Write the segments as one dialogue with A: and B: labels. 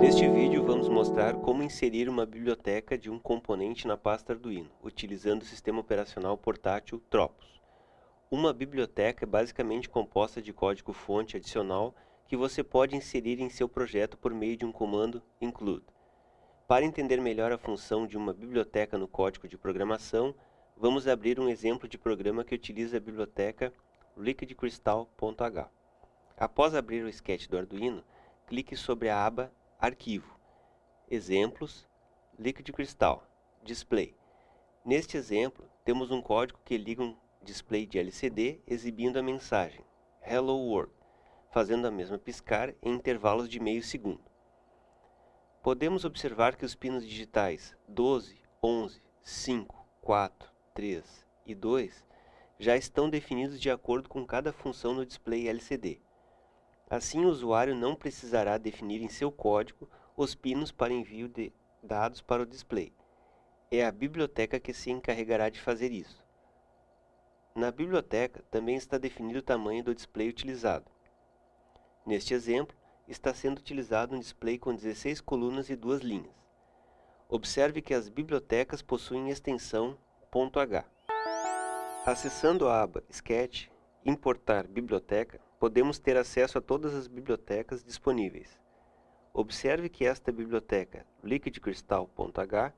A: Neste vídeo vamos mostrar como inserir uma biblioteca de um componente na pasta Arduino, utilizando o sistema operacional portátil Tropos. Uma biblioteca é basicamente composta de código-fonte adicional que você pode inserir em seu projeto por meio de um comando include. Para entender melhor a função de uma biblioteca no código de programação, vamos abrir um exemplo de programa que utiliza a biblioteca liquidcrystal.h. Após abrir o sketch do Arduino, clique sobre a aba Arquivo, Exemplos, Liquid Crystal, Display. Neste exemplo, temos um código que liga um display de LCD exibindo a mensagem Hello World, fazendo a mesma piscar em intervalos de meio segundo. Podemos observar que os pinos digitais 12, 11, 5, 4, 3 e 2 já estão definidos de acordo com cada função no display LCD. Assim, o usuário não precisará definir em seu código os pinos para envio de dados para o display. É a biblioteca que se encarregará de fazer isso. Na biblioteca também está definido o tamanho do display utilizado. Neste exemplo, está sendo utilizado um display com 16 colunas e duas linhas. Observe que as bibliotecas possuem extensão .h. Acessando a aba Sketch, Importar biblioteca, podemos ter acesso a todas as bibliotecas disponíveis. Observe que esta biblioteca liquidcrystal.h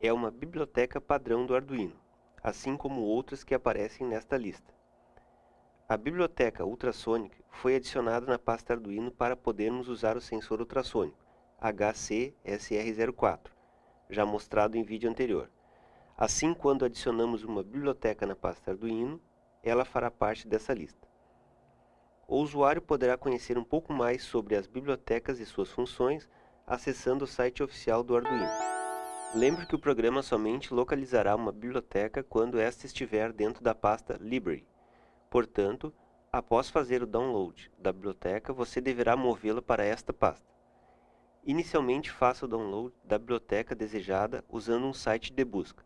A: é uma biblioteca padrão do Arduino, assim como outras que aparecem nesta lista. A biblioteca Ultrasonic foi adicionada na pasta Arduino para podermos usar o sensor ultrassônico HC-SR04, já mostrado em vídeo anterior. Assim, quando adicionamos uma biblioteca na pasta Arduino, ela fará parte dessa lista. O usuário poderá conhecer um pouco mais sobre as bibliotecas e suas funções acessando o site oficial do Arduino. Lembre que o programa somente localizará uma biblioteca quando esta estiver dentro da pasta Library. Portanto, após fazer o download da biblioteca, você deverá movê-la para esta pasta. Inicialmente, faça o download da biblioteca desejada usando um site de busca.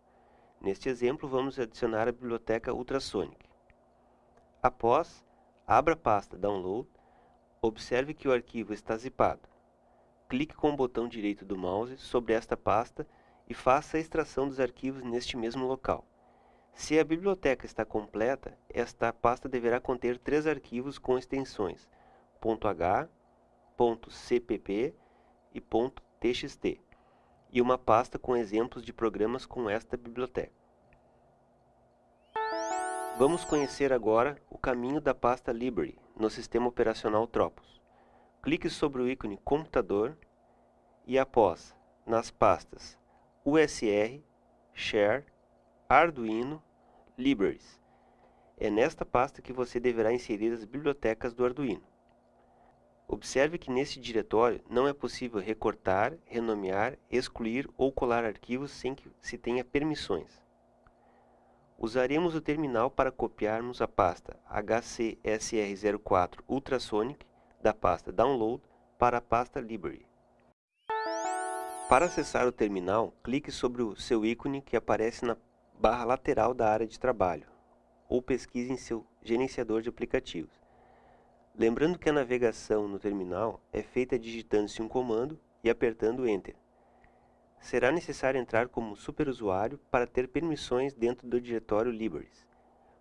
A: Neste exemplo, vamos adicionar a biblioteca Ultrasonic. Após, Abra a pasta Download, observe que o arquivo está zipado. Clique com o botão direito do mouse sobre esta pasta e faça a extração dos arquivos neste mesmo local. Se a biblioteca está completa, esta pasta deverá conter três arquivos com extensões .h, .cpp e .txt, e uma pasta com exemplos de programas com esta biblioteca. Vamos conhecer agora o caminho da pasta Library no sistema operacional Tropos. Clique sobre o ícone Computador e após, nas pastas USR, Share, Arduino, Libraries. É nesta pasta que você deverá inserir as bibliotecas do Arduino. Observe que neste diretório não é possível recortar, renomear, excluir ou colar arquivos sem que se tenha permissões. Usaremos o terminal para copiarmos a pasta HCSR04 Ultrasonic da pasta Download para a pasta Library. Para acessar o terminal, clique sobre o seu ícone que aparece na barra lateral da área de trabalho, ou pesquise em seu gerenciador de aplicativos. Lembrando que a navegação no terminal é feita digitando-se um comando e apertando Enter será necessário entrar como superusuário para ter permissões dentro do diretório Libraries.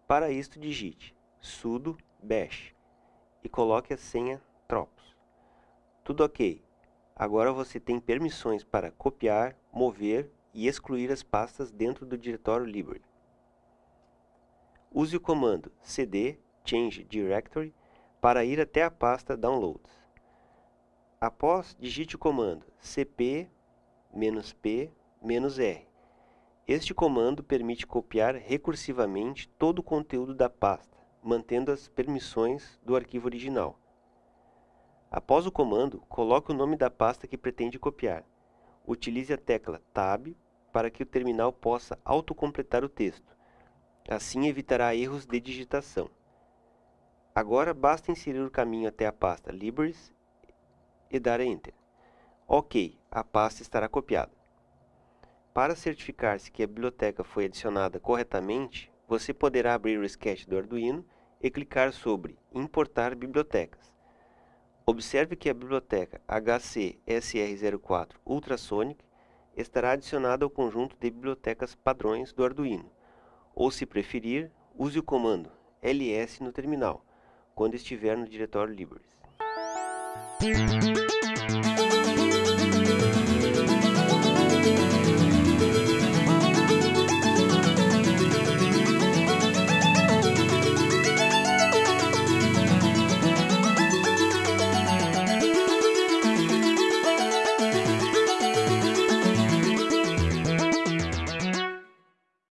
A: Para isto, digite sudo bash e coloque a senha tropos. Tudo ok. Agora você tem permissões para copiar, mover e excluir as pastas dentro do diretório library. Use o comando cd change directory para ir até a pasta downloads. Após, digite o comando cp "-p", "-r". Este comando permite copiar recursivamente todo o conteúdo da pasta, mantendo as permissões do arquivo original. Após o comando, coloque o nome da pasta que pretende copiar. Utilize a tecla Tab para que o terminal possa autocompletar o texto. Assim evitará erros de digitação. Agora basta inserir o caminho até a pasta Libraries e dar Enter. Ok, a pasta estará copiada. Para certificar-se que a biblioteca foi adicionada corretamente, você poderá abrir o sketch do Arduino e clicar sobre Importar bibliotecas. Observe que a biblioteca HC-SR04 Ultrasonic estará adicionada ao conjunto de bibliotecas padrões do Arduino, ou se preferir, use o comando ls no terminal, quando estiver no diretório libres.